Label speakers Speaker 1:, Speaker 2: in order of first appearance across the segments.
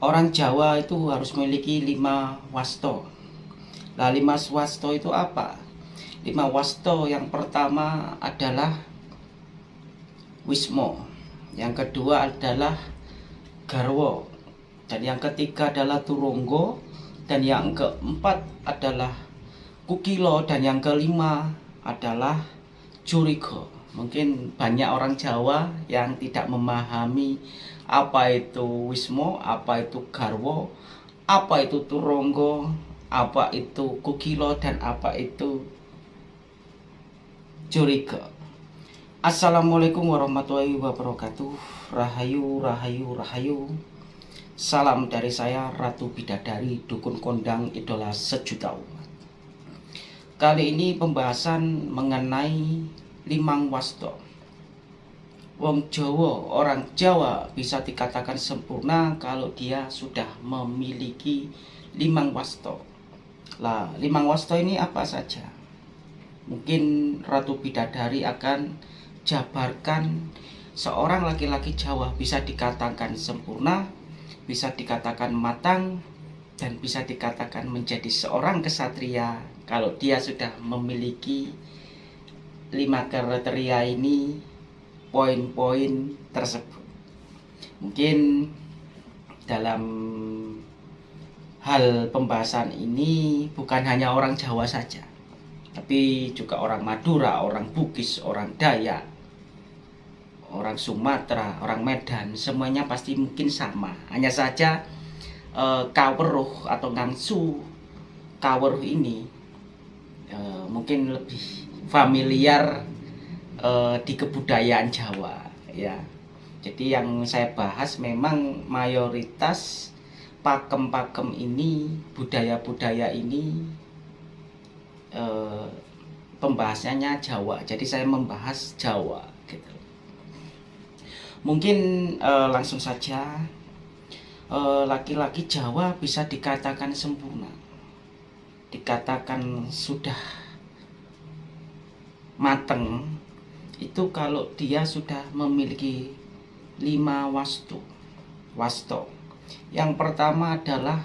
Speaker 1: orang Jawa itu harus memiliki lima wasto. Nah, lima wasto itu apa? Lima wasto yang pertama adalah Wismo, yang kedua adalah Garwo, dan yang ketiga adalah Turunggo, dan yang keempat adalah Kukilo, dan yang kelima adalah Jurigo. Mungkin banyak orang Jawa yang tidak memahami apa itu Wismo, apa itu Garwo, apa itu Turonggo, apa itu Kukilo, dan apa itu Jurigo. Assalamualaikum warahmatullahi wabarakatuh. Rahayu, Rahayu, Rahayu. Salam dari saya Ratu Bidadari Dukun Kondang Idola Sejuta Umat. Kali ini pembahasan mengenai Limang Wasto Wong Jawa, orang Jawa bisa dikatakan sempurna kalau dia sudah memiliki limang wasto. Lah, limang wasto ini apa saja? Mungkin Ratu Bidadari akan jabarkan seorang laki-laki Jawa bisa dikatakan sempurna, bisa dikatakan matang, dan bisa dikatakan menjadi seorang kesatria kalau dia sudah memiliki lima kriteria ini poin-poin tersebut. Mungkin dalam hal pembahasan ini bukan hanya orang Jawa saja, tapi juga orang Madura, orang Bugis, orang Dayak, orang Sumatera, orang Medan, semuanya pasti mungkin sama. Hanya saja e, kaweruh atau ngangsu kaweruh ini e, mungkin lebih familiar uh, di kebudayaan Jawa ya. Jadi yang saya bahas memang mayoritas pakem-pakem ini, budaya-budaya ini uh, pembahasannya Jawa. Jadi saya membahas Jawa gitu. Mungkin uh, langsung saja laki-laki Jawa bisa dikatakan sempurna. Dikatakan sudah mateng itu kalau dia sudah memiliki lima wastu wasto yang pertama adalah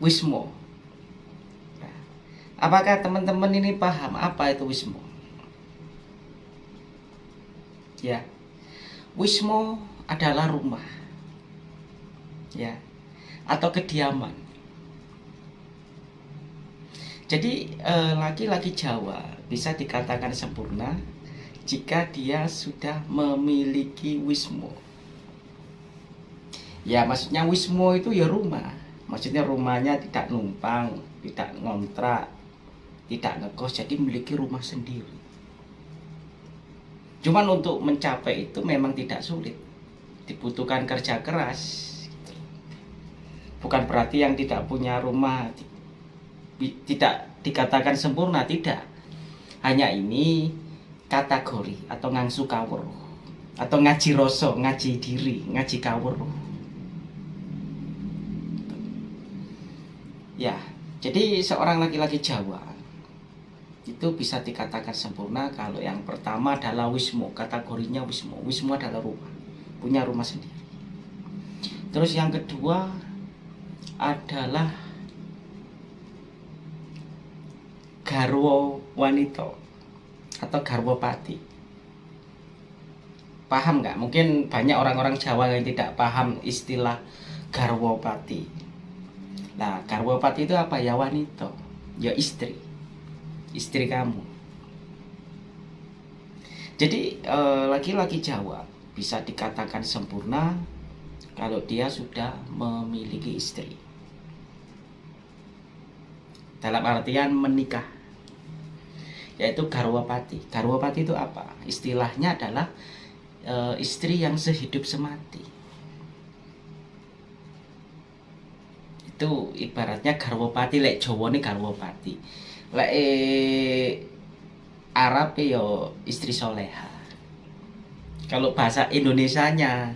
Speaker 1: wismo apakah teman-teman ini paham apa itu wismo ya. Wismo adalah rumah. Ya. Atau kediaman jadi eh, laki-laki Jawa bisa dikatakan sempurna jika dia sudah memiliki wismo. Ya maksudnya wismo itu ya rumah. Maksudnya rumahnya tidak numpang, tidak ngontrak, tidak ngekos, jadi memiliki rumah sendiri. Cuman untuk mencapai itu memang tidak sulit. Dibutuhkan kerja keras. Bukan berarti yang tidak punya rumah tidak dikatakan sempurna, tidak. Hanya ini kategori atau ngangsu kawur atau ngaji rosok, ngaji diri, ngaji kawur. Ya, jadi seorang laki-laki Jawa itu bisa dikatakan sempurna kalau yang pertama adalah wismo, kategorinya wismo. Wismo adalah rumah, punya rumah sendiri. Terus yang kedua adalah garwo wanita atau garwopati paham nggak? Mungkin banyak orang-orang Jawa yang tidak paham istilah garwopati nah garwopati itu apa? Ya wanita. Ya istri. Istri kamu. Jadi eh, laki-laki Jawa bisa dikatakan sempurna kalau dia sudah memiliki istri. Dalam artian menikah yaitu garwapati. Garwapati itu apa? Istilahnya adalah e, istri yang sehidup semati. Itu ibaratnya garwapati lek Jawa ini garwapati. Lek e, Arab ya istri soleha. Kalau bahasa Indonesianya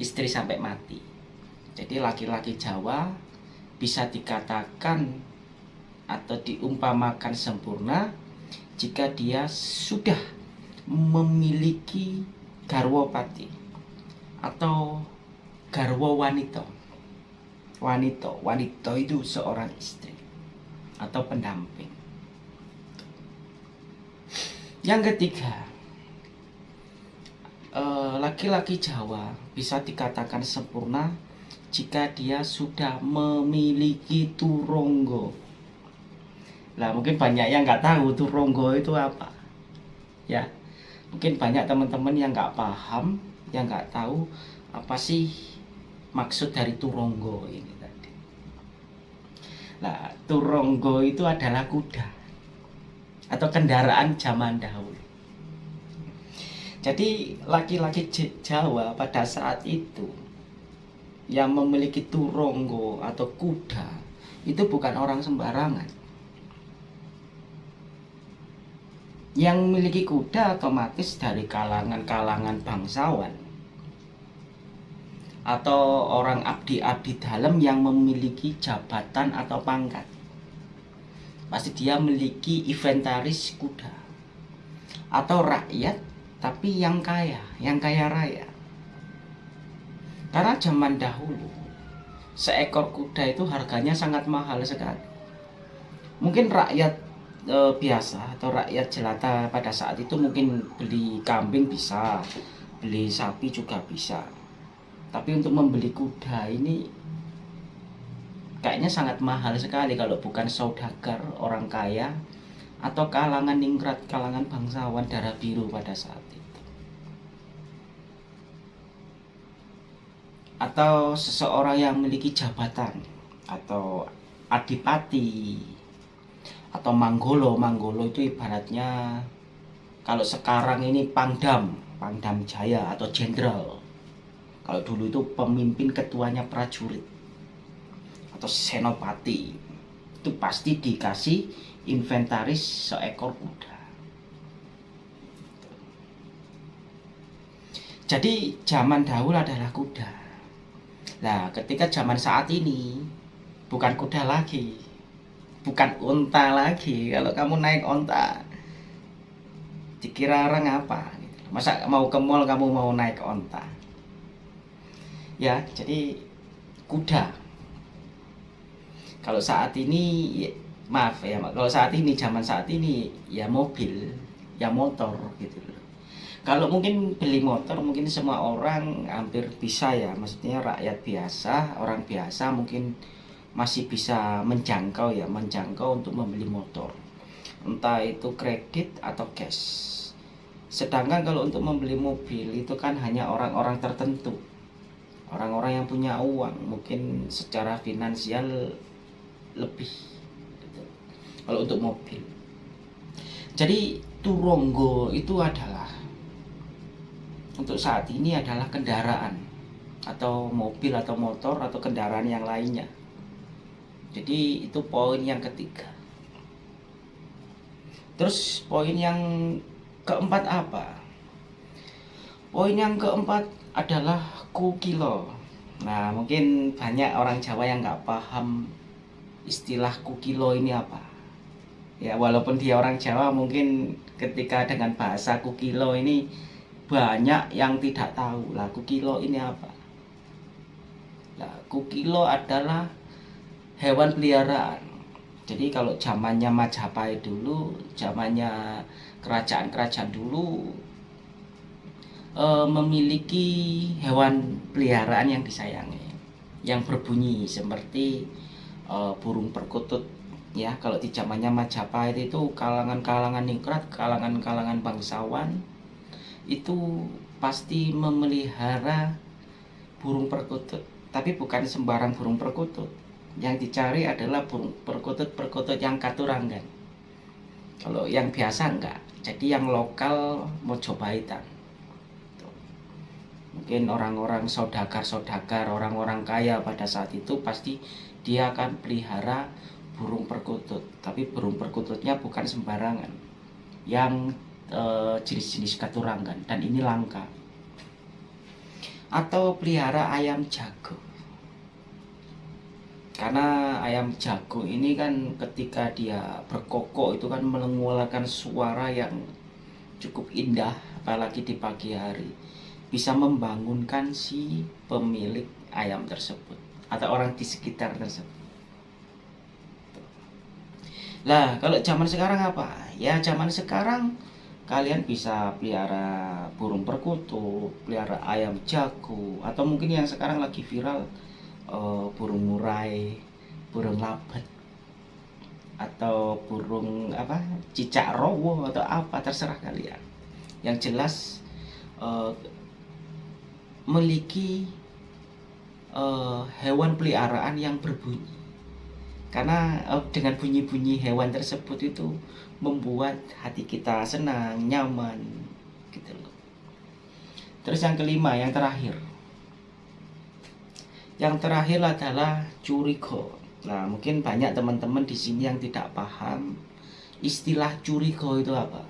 Speaker 1: istri sampai mati. Jadi laki-laki Jawa bisa dikatakan atau diumpamakan sempurna jika dia sudah memiliki garwo pati atau garwo wanita wanita wanita itu seorang istri atau pendamping. Yang ketiga eh, laki-laki Jawa bisa dikatakan sempurna jika dia sudah memiliki turonggo Nah mungkin banyak yang nggak tahu turonggo itu apa. Ya mungkin banyak teman-teman yang nggak paham yang nggak tahu apa sih maksud dari turonggo ini tadi. Nah turonggo itu adalah kuda atau kendaraan zaman dahulu. Jadi laki-laki Jawa pada saat itu yang memiliki turonggo atau kuda itu bukan orang sembarangan yang memiliki kuda otomatis dari kalangan-kalangan bangsawan. Atau orang abdi-abdi dalam yang memiliki jabatan atau pangkat. Pasti dia memiliki inventaris kuda. Atau rakyat tapi yang kaya, yang kaya raya. Karena zaman dahulu seekor kuda itu harganya sangat mahal sekali. Mungkin rakyat e, biasa atau rakyat jelata pada saat itu mungkin beli kambing bisa beli sapi juga bisa. Tapi untuk membeli kuda ini kayaknya sangat mahal sekali kalau bukan saudagar orang kaya atau kalangan ningrat kalangan bangsawan darah biru pada saat itu. Atau seseorang yang memiliki jabatan atau adipati atau Manggolo. Manggolo itu ibaratnya kalau sekarang ini Pangdam Pangdam Jaya atau Jenderal. Kalau dulu itu pemimpin ketuanya prajurit atau senopati. Itu pasti dikasih inventaris seekor kuda. Jadi zaman dahulu adalah kuda. Nah ketika zaman saat ini bukan kuda lagi bukan unta lagi kalau kamu naik unta dikira orang apa masa mau ke mall kamu mau naik unta? Ya jadi kuda. Kalau saat ini ya, maaf ya kalau saat ini zaman saat ini ya mobil ya motor gitu kalau mungkin beli motor mungkin semua orang hampir bisa ya. Maksudnya rakyat biasa orang biasa mungkin masih bisa menjangkau ya menjangkau untuk membeli motor. Entah itu kredit atau cash. Sedangkan kalau untuk membeli mobil itu kan hanya orang-orang tertentu. Orang-orang yang punya uang mungkin secara finansial lebih gitu. kalau untuk mobil. Jadi turonggo itu adalah untuk saat ini adalah kendaraan atau mobil atau motor atau kendaraan yang lainnya jadi itu poin yang ketiga. Terus poin yang keempat apa? Poin yang keempat adalah kukilo. Nah mungkin banyak orang Jawa yang nggak paham istilah kukilo ini apa. Ya walaupun dia orang Jawa mungkin ketika dengan bahasa kukilo ini banyak yang tidak tahu lah kukilo ini apa. Lah kukilo adalah hewan peliharaan. Jadi kalau zamannya Majapahit dulu, zamannya kerajaan-kerajaan dulu e, memiliki hewan peliharaan yang disayangi, yang berbunyi seperti e, burung perkutut. Ya, kalau di zamannya Majapahit itu kalangan-kalangan ningrat, kalangan-kalangan bangsawan itu pasti memelihara burung perkutut, tapi bukan sembarang burung perkutut yang dicari adalah perkutut-perkutut yang katurangan kalau yang biasa enggak. Jadi yang lokal Mojopaitan mungkin orang-orang saudagar-saudagar orang-orang kaya pada saat itu pasti dia akan pelihara burung perkutut. Tapi burung perkututnya bukan sembarangan. Yang eh, jenis-jenis katurangan dan ini langka. Atau pelihara ayam jago karena ayam jago ini kan ketika dia berkokok itu kan mengeluarkan suara yang cukup indah apalagi di pagi hari bisa membangunkan si pemilik ayam tersebut atau orang di sekitar tersebut. Lah, kalau zaman sekarang apa? Ya zaman sekarang kalian bisa pelihara burung perkutut, pelihara ayam jago, atau mungkin yang sekarang lagi viral uh, burung murai, burung labet, atau burung apa cicak rowo atau apa terserah kalian. Yang jelas uh, memiliki uh, hewan peliharaan yang berbunyi karena uh, dengan bunyi-bunyi hewan tersebut itu membuat hati kita senang, nyaman gitu loh. Terus yang kelima, yang terakhir. Yang terakhir adalah curigo. Nah, mungkin banyak teman-teman di sini yang tidak paham istilah curigo itu apa.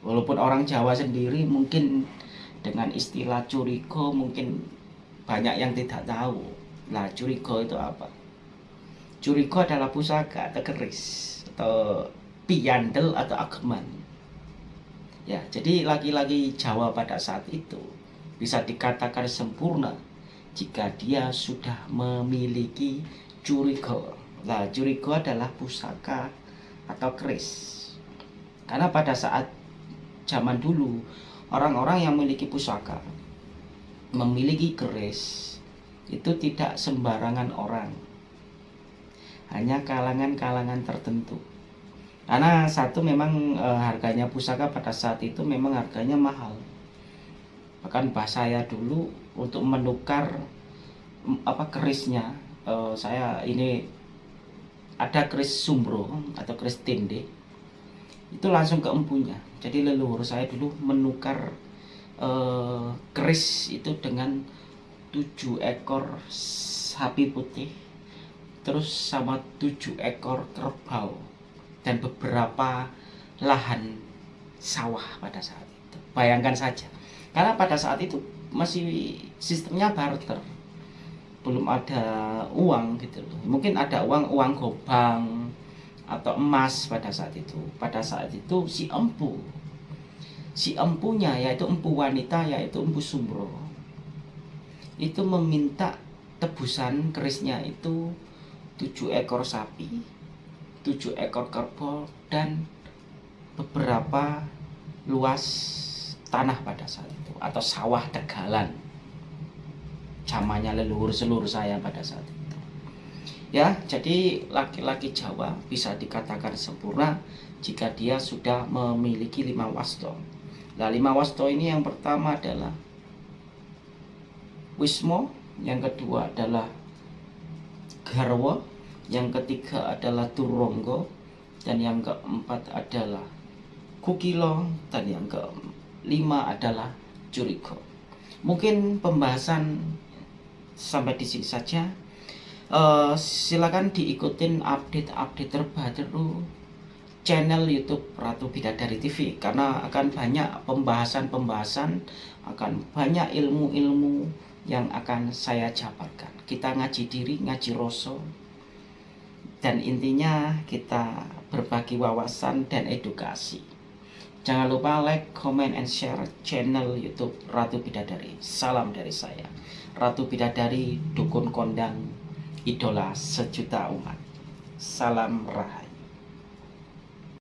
Speaker 1: Walaupun orang Jawa sendiri mungkin dengan istilah curigo mungkin banyak yang tidak tahu. Nah, curigo itu apa? Curigo adalah pusaka atau keris atau piandel atau ageman. Ya, jadi laki-laki Jawa pada saat itu bisa dikatakan sempurna jika dia sudah memiliki curigo. Nah, curigo adalah pusaka atau keris. Karena pada saat zaman dulu orang-orang yang memiliki pusaka, memiliki keris itu tidak sembarangan orang. Hanya kalangan-kalangan tertentu karena satu memang e, harganya pusaka pada saat itu memang harganya mahal bahkan bahas saya dulu untuk menukar apa kerisnya e, saya ini ada keris sumbro atau keris tinde itu langsung ke empunya jadi leluhur saya dulu menukar e, keris itu dengan tujuh ekor sapi putih terus sama tujuh ekor kerbau dan beberapa lahan sawah pada saat itu. Bayangkan saja. Karena pada saat itu masih sistemnya barter. Belum ada uang gitu loh. Mungkin ada uang uang gobang atau emas pada saat itu. Pada saat itu si empu si empunya yaitu empu wanita yaitu empu sumbro itu meminta tebusan kerisnya itu tujuh ekor sapi tujuh ekor kerbau dan beberapa luas tanah pada saat itu atau sawah tegalan. Zamannya leluhur seluruh saya pada saat itu. Ya jadi laki-laki Jawa bisa dikatakan sempurna jika dia sudah memiliki lima wasto. Nah lima wasto ini yang pertama adalah Wismo yang kedua adalah Garwa yang ketiga adalah turonggo dan yang keempat adalah kukilo dan yang kelima adalah juriko mungkin pembahasan sampai di sini saja. Uh, silakan diikutin update-update terbaru channel YouTube Ratu Bidadari TV karena akan banyak pembahasan-pembahasan akan banyak ilmu-ilmu yang akan saya jabarkan kita ngaji diri, ngaji rosol dan intinya kita berbagi wawasan dan edukasi. Jangan lupa like, comment, and share channel YouTube Ratu Bidadari. Salam dari saya, Ratu Bidadari, dukun kondang, idola sejuta umat. Salam rahayu.